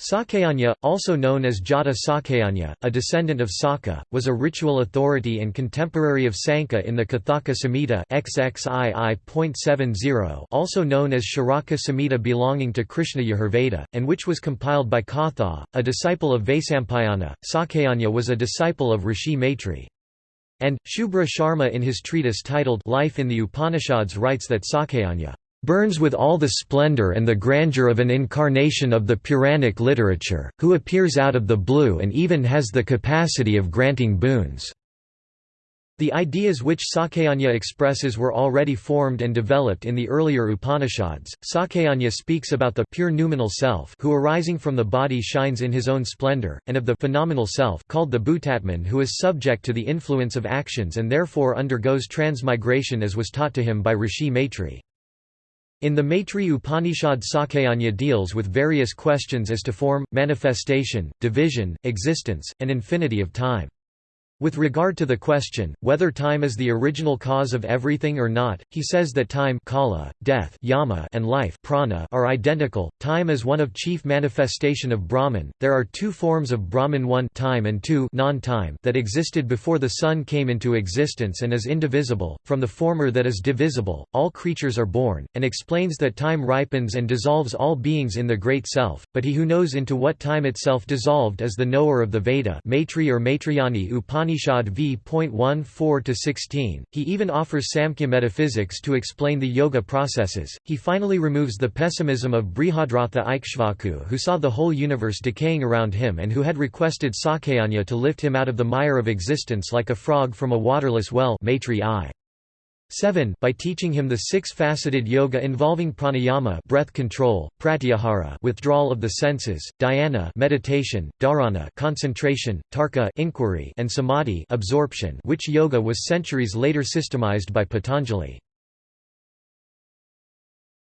Sakayanya, also known as Jata Sakayanya, a descendant of Saka, was a ritual authority and contemporary of Sanka in the Kathaka Samhita XXII.70 also known as Sharaka Samhita belonging to Krishna Yajurveda, and which was compiled by Katha, a disciple of Vaisampayana. Sakayanya was a disciple of Rishi Maitri. And, Shubhra Sharma in his treatise titled Life in the Upanishads writes that Sakayanya burns with all the splendor and the grandeur of an incarnation of the Puranic literature, who appears out of the blue and even has the capacity of granting boons." The ideas which Sakayanya expresses were already formed and developed in the earlier Upanishads. Sakayanya speaks about the pure noumenal self who arising from the body shines in his own splendor, and of the phenomenal self called the Bhutatman who is subject to the influence of actions and therefore undergoes transmigration as was taught to him by Rishi Maitri. In the Maitri Upanishad Sakayanya deals with various questions as to form, manifestation, division, existence, and infinity of time. With regard to the question, whether time is the original cause of everything or not, he says that time kala, death yama, and life prana are identical. Time is one of chief manifestation of Brahman. There are two forms of Brahman one time and two non-time that existed before the sun came into existence and is indivisible, from the former that is divisible, all creatures are born, and explains that time ripens and dissolves all beings in the Great Self, but he who knows into what time itself dissolved is the knower of the Veda Maitri or Maitrayani Upanishad Upanishad v.14-16, he even offers Samkhya metaphysics to explain the yoga processes. He finally removes the pessimism of Brihadratha Ikshvaku who saw the whole universe decaying around him and who had requested Sakayanya to lift him out of the mire of existence like a frog from a waterless well Maitri I. 7 by teaching him the six-faceted yoga involving pranayama breath control, pratyahara withdrawal of the senses, dhyana meditation, dharana concentration, tarka inquiry and samadhi absorption which yoga was centuries later systemized by Patanjali.